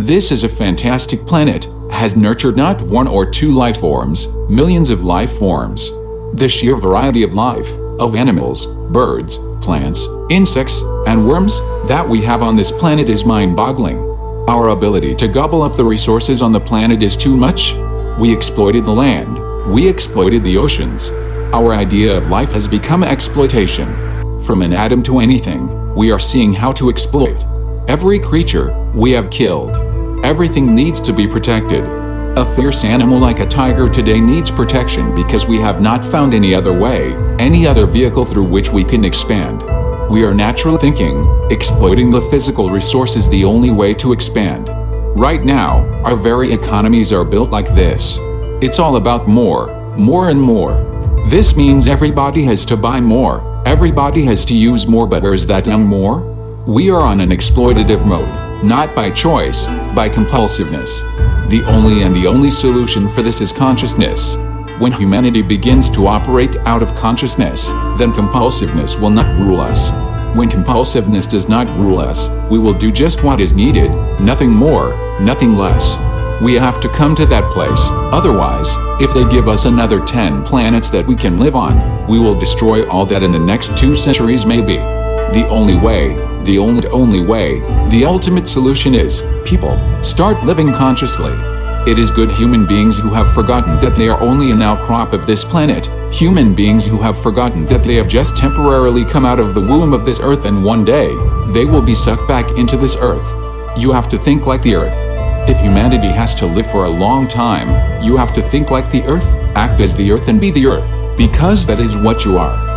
This is a fantastic planet, has nurtured not one or two life forms, millions of life forms. The sheer variety of life, of animals, birds, plants, insects, and worms that we have on this planet is mind-boggling. Our ability to gobble up the resources on the planet is too much. We exploited the land. We exploited the oceans. Our idea of life has become exploitation. From an atom to anything, we are seeing how to exploit. Every creature we have killed. Everything needs to be protected. A fierce animal like a tiger today needs protection because we have not found any other way, any other vehicle through which we can expand. We are natural thinking, exploiting the physical resources is the only way to expand. Right now, our very economies are built like this. It's all about more, more and more. This means everybody has to buy more, everybody has to use more but is that young more? We are on an exploitative mode, not by choice, by compulsiveness. The only and the only solution for this is consciousness. When humanity begins to operate out of consciousness, then compulsiveness will not rule us. When compulsiveness does not rule us, we will do just what is needed, nothing more, nothing less. We have to come to that place, otherwise, if they give us another 10 planets that we can live on, we will destroy all that in the next two centuries maybe. The only way, the only only way, the ultimate solution is, people, start living consciously. It is good human beings who have forgotten that they are only an outcrop of this planet, human beings who have forgotten that they have just temporarily come out of the womb of this earth and one day, they will be sucked back into this earth. You have to think like the earth. If humanity has to live for a long time, you have to think like the earth, act as the earth and be the earth, because that is what you are.